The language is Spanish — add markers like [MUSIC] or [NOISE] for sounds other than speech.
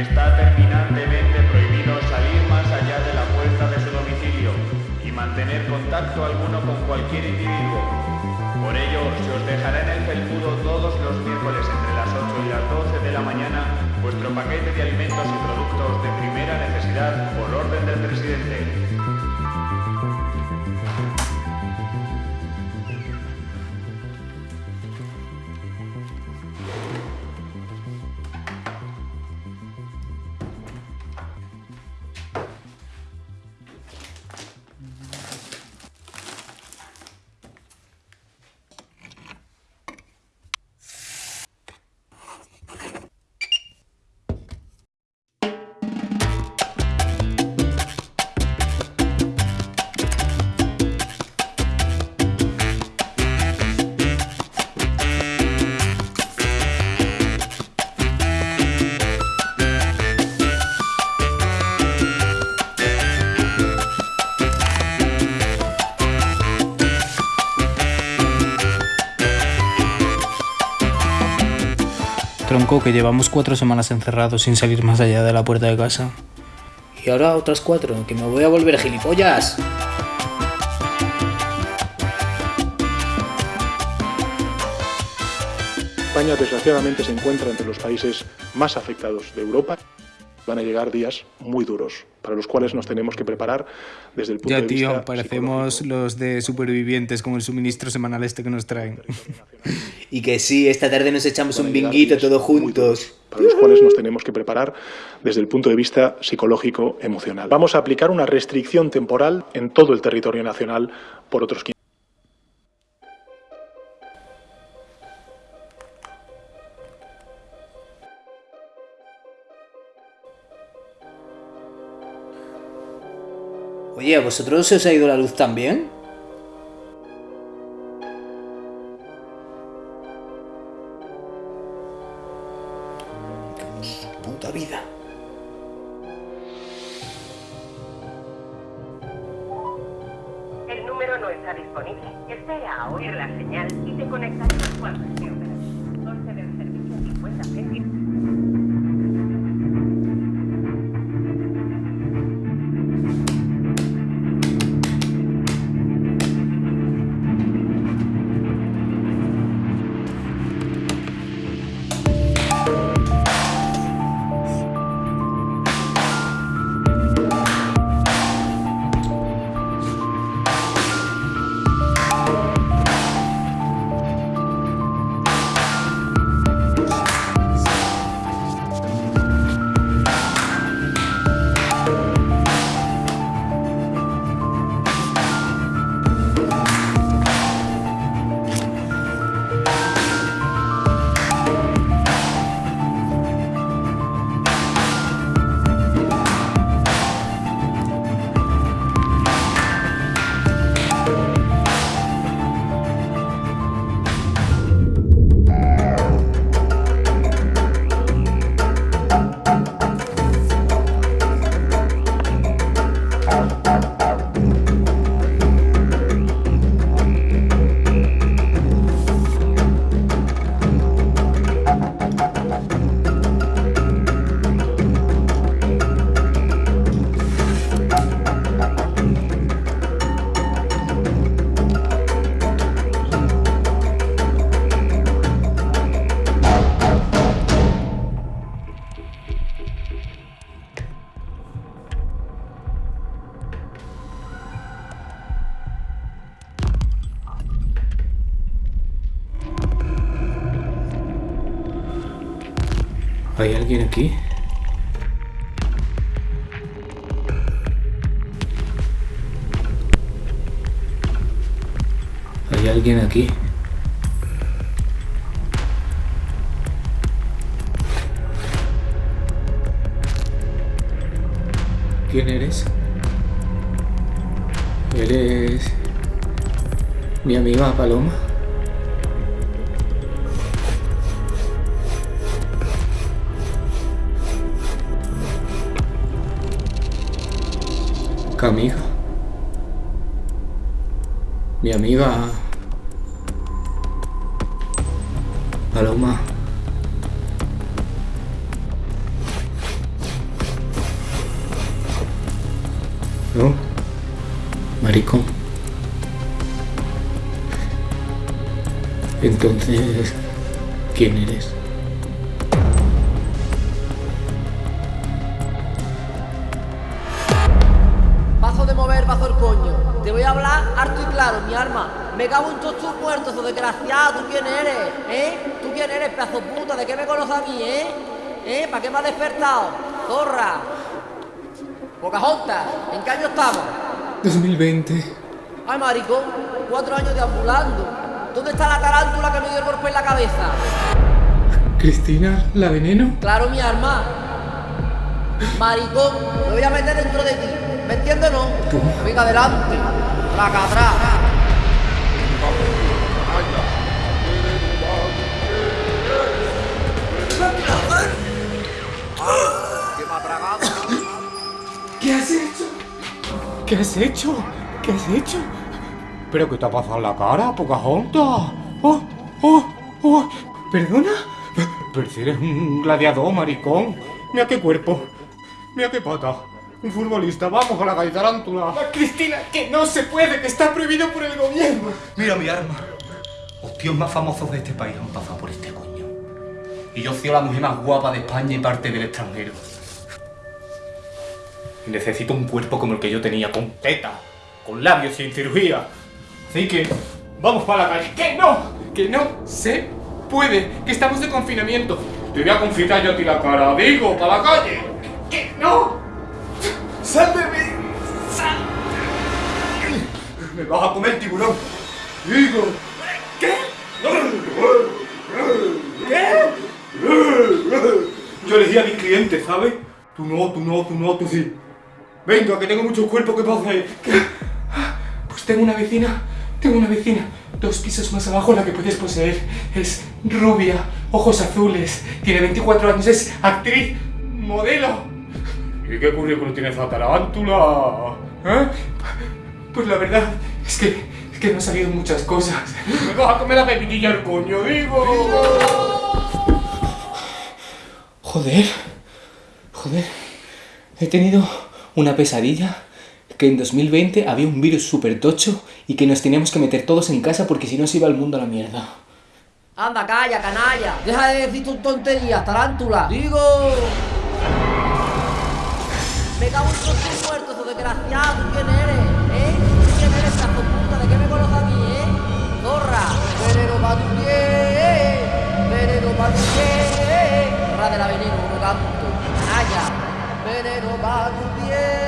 está terminantemente prohibido salir más allá de la puerta de su domicilio y mantener contacto alguno con cualquier individuo. Por ello, se os dejará en el felpudo todos los miércoles entre las 8 y las 12 de la mañana vuestro paquete de alimentos y productos de primera necesidad por orden del presidente. Tronco, que llevamos cuatro semanas encerrados sin salir más allá de la puerta de casa. Y ahora otras cuatro, que me voy a volver gilipollas. España desgraciadamente se encuentra entre los países más afectados de Europa. Van a llegar días muy duros, para los cuales nos tenemos que preparar desde el punto Ya, de vista tío, parecemos los de supervivientes con el suministro semanal este que nos traen. [LAUGHS] Y que sí, esta tarde nos echamos un binguito todos juntos. Para los cuales nos tenemos que preparar desde el punto de vista psicológico emocional. Vamos a aplicar una restricción temporal en todo el territorio nacional por otros 15 Oye, ¿a vosotros se os ha ido la luz también? Puta vida. El número no está disponible. Espera a oír la señal y te conectaremos cuando esté operativo. Coste del servicio 50 céntimos. ¿Hay alguien aquí? ¿Hay alguien aquí? ¿Quién eres? ¿Eres mi amiga Paloma? amiga. Mi amiga... Paloma. ¿No? Maricón. Entonces, ¿quién eres? Coño. Te voy a hablar harto y claro, mi arma. Me cago en todos tus muertos, o desgraciado. ¿Tú quién eres? ¿Eh? ¿Tú quién eres, pedazo puta? ¿De qué me conoces a mí, eh? ¿Eh? ¿Para qué me has despertado? Zorra. Pocahontas, ¿en qué año estamos? 2020. Ay, maricón, cuatro años deambulando. ¿Dónde está la tarántula que me dio el golpe en la cabeza? Cristina, la veneno. Claro, mi arma. Maricón, me voy a meter dentro de ti. ¿Me entiendes o no? Venga, adelante. Traca atrás. ¿Qué has hecho? ¿Qué has hecho? ¿Qué has hecho? ¿Pero qué te ha pasado en la cara, Pocahontas? ¡Oh! ¡Oh! ¡Oh! ¿Perdona? Pero si eres un gladiador, maricón. Mira qué cuerpo. Mira qué pata. Un futbolista. Vamos a la calle tarántula. Cristina, que no se puede, que está prohibido por el gobierno. Mira mi arma. Los tíos más famosos de este país han pasado por este coño. Y yo soy la mujer más guapa de España y parte del extranjero. Y necesito un cuerpo como el que yo tenía, con teta, con labios sin cirugía. Así que, vamos para la calle. ¡Que no! ¡Que no se puede! ¡Que estamos de confinamiento! Te voy a confitar yo a ti la cara, digo, para la calle. ¡Que no! ¡Sal de mí! ¡Sal! ¡Me vas a comer, tiburón! ¡Digo! ¿Qué? Yo elegí a mis clientes, ¿sabes? Tú no, tú no, tú no, tú sí. Venga, que tengo muchos cuerpos que puedo hacer. Pues tengo una vecina, tengo una vecina, dos pisos más abajo la que puedes poseer. Es rubia, ojos azules, tiene 24 años, es actriz, modelo. ¿Y qué currículum tiene esa tarántula? ¿Eh? Pues la verdad es que, es que no han salido muchas cosas. ¡Me vas a comer la pepinilla al coño, digo! Joder, joder, he tenido una pesadilla que en 2020 había un virus súper tocho y que nos teníamos que meter todos en casa porque si no se iba el mundo a la mierda. Anda, calla, canalla. Deja de decir tus tonterías, tarántula. Digo. Me cago en todos tus muertos, desgraciado. ¿Tú quién eres? ¿Eh? ¿Tú quién eres, pedazo puta? ¿De qué me conoces a mí, eh? Zorra. Veneno pa' tu pie. Veneno pa' tu pie. Ra de la veneno, no canto. Canalla. Veneno pa' tu pie.